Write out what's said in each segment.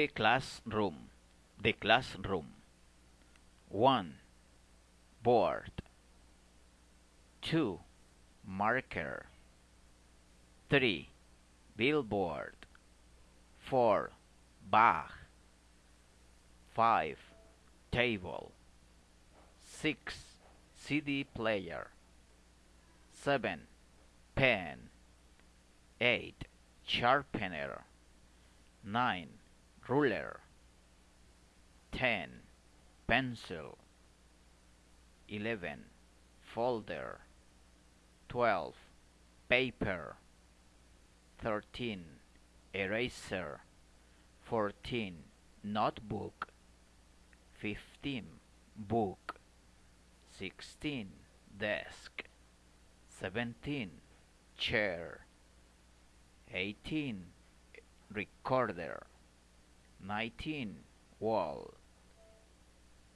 The classroom. The classroom. 1. Board. 2. Marker. 3. Billboard. 4. Bag. 5. Table. 6. CD player. 7. Pen. 8. Sharpener. 9. Ruler. 10. Pencil. 11. Folder. 12. Paper. 13. Eraser. 14. Notebook. 15. Book. 16. Desk. 17. Chair. 18. Recorder. 19. Wall.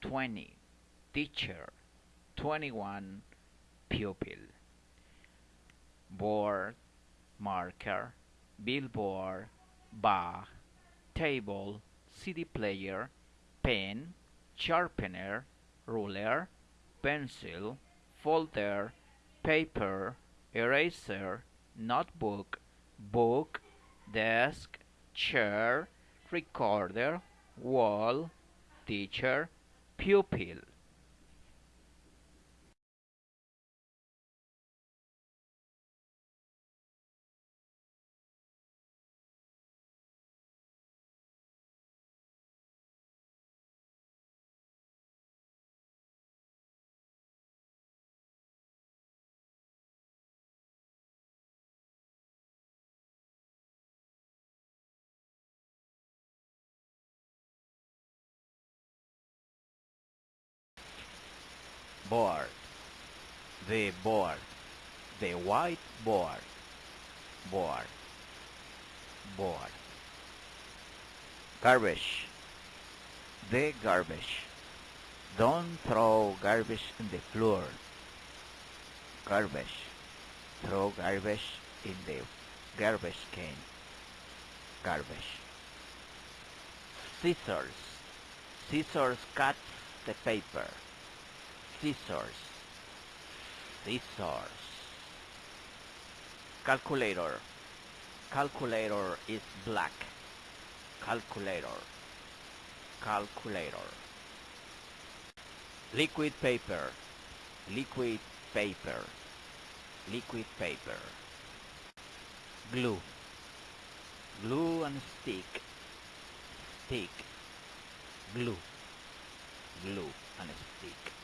20. Teacher. 21. Pupil. Board. Marker. Billboard. bar Table. CD player. Pen. Sharpener. Ruler. Pencil. Folder. Paper. Eraser. Notebook. Book. Desk. Chair. Recorder. Wall. Teacher. Pupil. Board, the board, the white board, board, board. Garbage, the garbage. Don't throw garbage in the floor. Garbage, throw garbage in the garbage can. Garbage. Scissors, scissors cut the paper scissors scissors calculator. Calculator is black. Calculator. Calculator. Liquid paper. Liquid paper. Liquid paper. Glue. Glue and stick. Stick. Glue. Glue and stick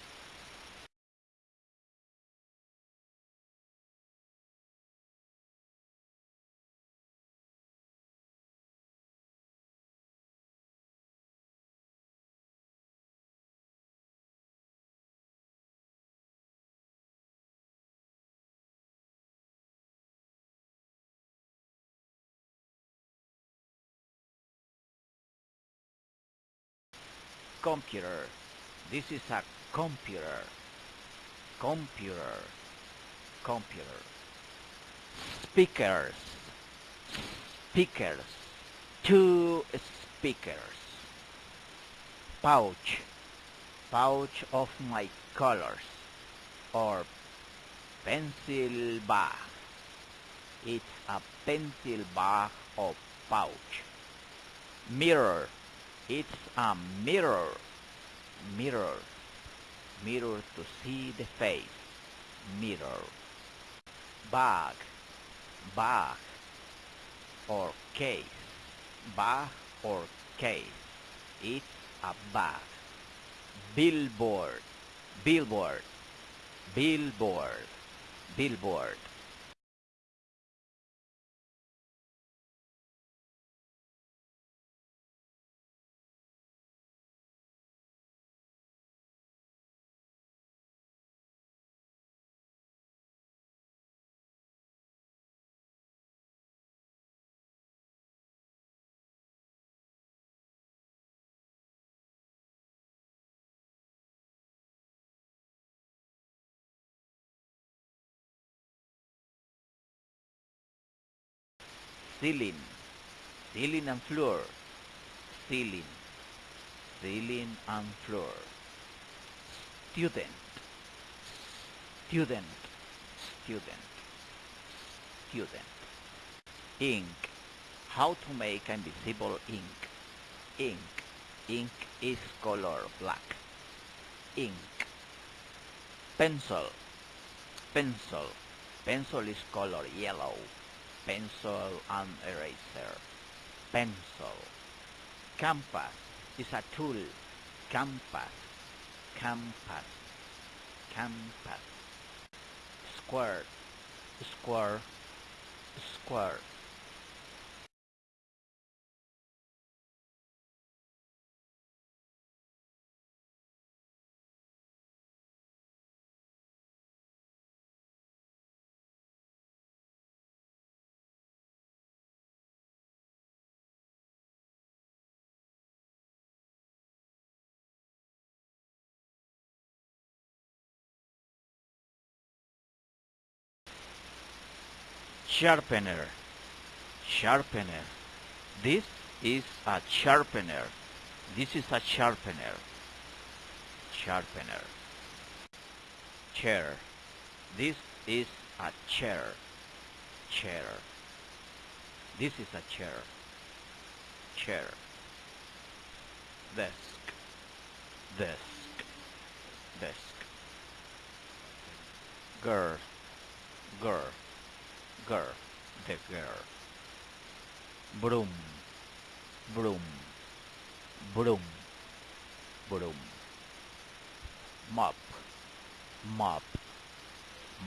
computer. This is a computer. Computer. Computer. Speakers. Speakers. Two speakers. Pouch. Pouch of my colors. Or pencil bag. It's a pencil bag or pouch. Mirror it's a mirror. Mirror. Mirror to see the face. Mirror. Bag. Bag. Or case. Bag or case. It's a bag. Billboard. Billboard. Billboard. Billboard. Ceiling, ceiling and floor, ceiling, ceiling and floor. Student, student, student, student. Ink, how to make invisible ink. Ink, ink is color black. Ink. Pencil, pencil, pencil is color yellow. Pencil and eraser pencil. Compass is a tool. Compass, compass, compass. Square, square, square. Sharpener. Sharpener. This is a sharpener. This is a sharpener. Sharpener. Chair. This is a chair. Chair. This is a chair. Chair. Desk. Desk. Desk. Girl. Girl the girl. Broom, broom, broom, broom. Mop, mop,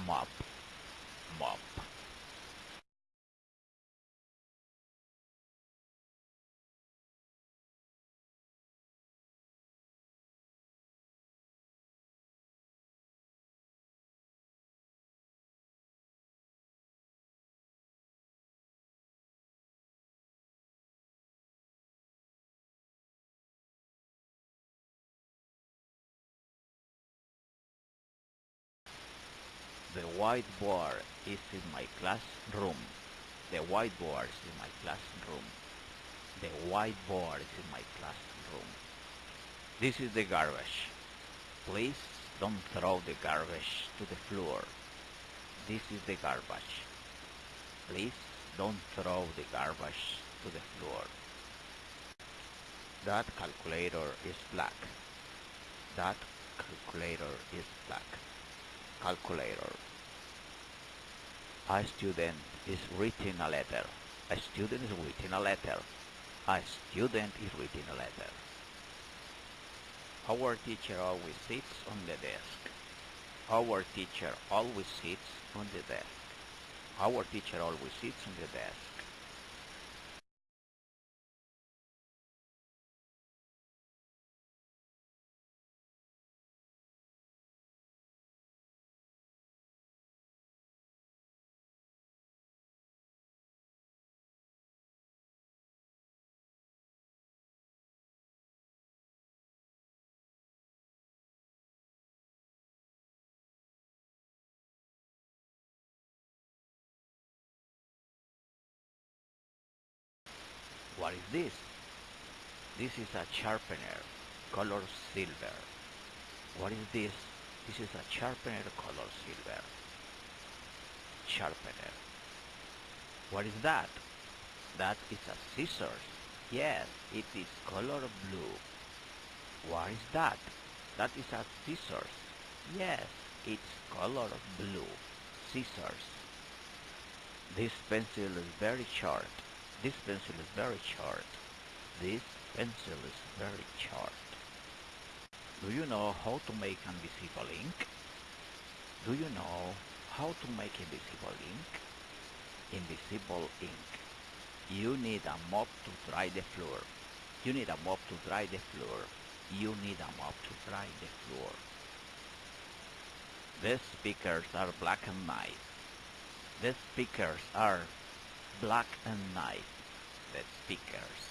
mop, mop. The whiteboard is in my classroom. The whiteboard is in my classroom. The whiteboard is in my classroom. This is the garbage. Please don't throw the garbage to the floor. This is the garbage. Please don't throw the garbage to the floor. That calculator is black. That calculator is black calculator. A student is writing a letter. A student is writing a letter. A student is writing a letter. Our teacher always sits on the desk. Our teacher always sits on the desk. Our teacher always sits on the desk. What is this? This is a sharpener, color silver. What is this? This is a sharpener, color silver. Sharpener. What is that? That is a scissors. Yes, it is color blue. What is that? That is a scissors. Yes, it's color blue. Scissors. This pencil is very short. This pencil is very short. This pencil is very short. Do you know how to make invisible ink? Do you know how to make invisible ink? Invisible ink. You need a mop to dry the floor. You need a mop to dry the floor. You need a mop to dry the floor. These speakers are black and white. These speakers are black and white the speakers